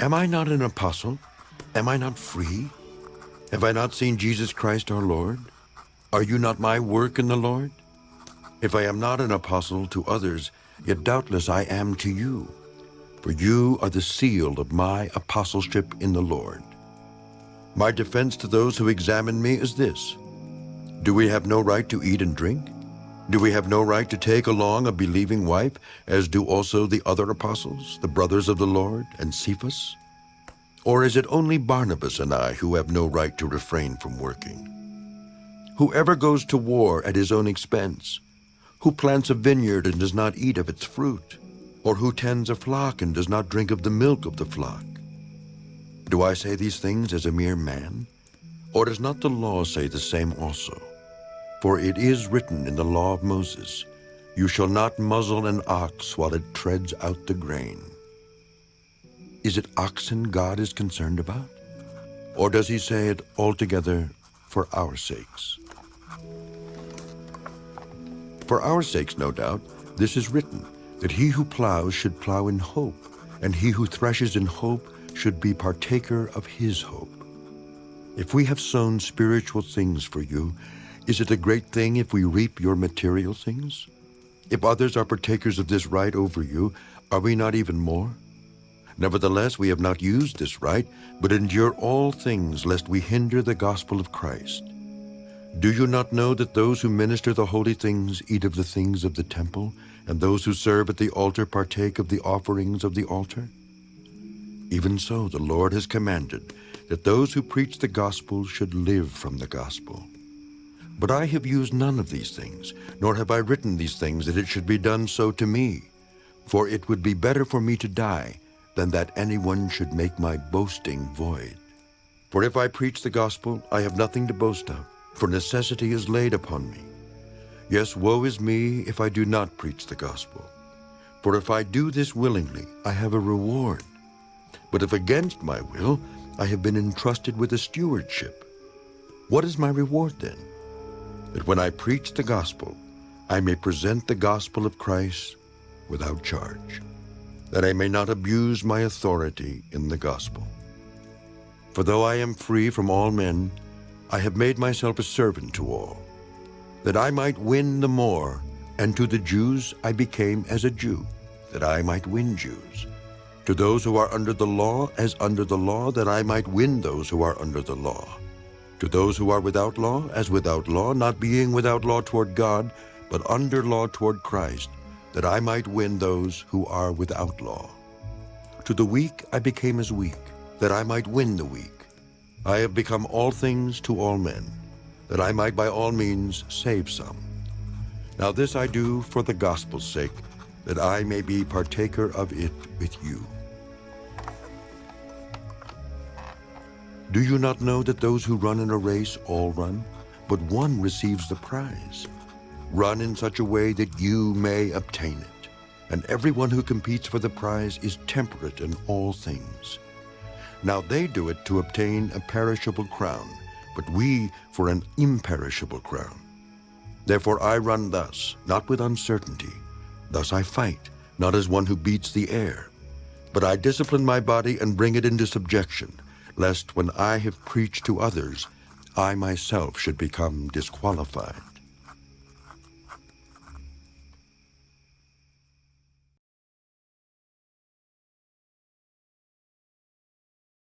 Am I not an apostle? Am I not free? Have I not seen Jesus Christ our Lord? Are you not my work in the Lord? If I am not an apostle to others, yet doubtless I am to you. For you are the seal of my apostleship in the Lord. My defense to those who examine me is this. Do we have no right to eat and drink? Do we have no right to take along a believing wife, as do also the other apostles, the brothers of the Lord, and Cephas? Or is it only Barnabas and I who have no right to refrain from working? Whoever goes to war at his own expense, who plants a vineyard and does not eat of its fruit, or who tends a flock and does not drink of the milk of the flock? Do I say these things as a mere man? Or does not the law say the same also? For it is written in the law of Moses, You shall not muzzle an ox while it treads out the grain. Is it oxen God is concerned about? Or does he say it altogether for our sakes? For our sakes, no doubt, this is written, that he who plows should plow in hope, and he who threshes in hope should be partaker of his hope. If we have sown spiritual things for you, is it a great thing if we reap your material things? If others are partakers of this right over you, are we not even more? Nevertheless, we have not used this right, but endure all things lest we hinder the gospel of Christ. Do you not know that those who minister the holy things eat of the things of the temple, and those who serve at the altar partake of the offerings of the altar? Even so, the Lord has commanded that those who preach the gospel should live from the gospel. But I have used none of these things, nor have I written these things that it should be done so to me. For it would be better for me to die than that anyone should make my boasting void. For if I preach the gospel, I have nothing to boast of, for necessity is laid upon me. Yes, woe is me if I do not preach the gospel. For if I do this willingly, I have a reward. But if against my will, I have been entrusted with a stewardship. What is my reward then? That when I preach the gospel, I may present the gospel of Christ without charge, that I may not abuse my authority in the gospel. For though I am free from all men, I have made myself a servant to all, that I might win the more, and to the Jews I became as a Jew, that I might win Jews. To those who are under the law, as under the law, that I might win those who are under the law to those who are without law, as without law, not being without law toward God, but under law toward Christ, that I might win those who are without law. To the weak I became as weak, that I might win the weak. I have become all things to all men, that I might by all means save some. Now this I do for the gospel's sake, that I may be partaker of it with you. Do you not know that those who run in a race all run, but one receives the prize? Run in such a way that you may obtain it. And everyone who competes for the prize is temperate in all things. Now they do it to obtain a perishable crown, but we for an imperishable crown. Therefore I run thus, not with uncertainty. Thus I fight, not as one who beats the air. But I discipline my body and bring it into subjection, lest when I have preached to others, I myself should become disqualified.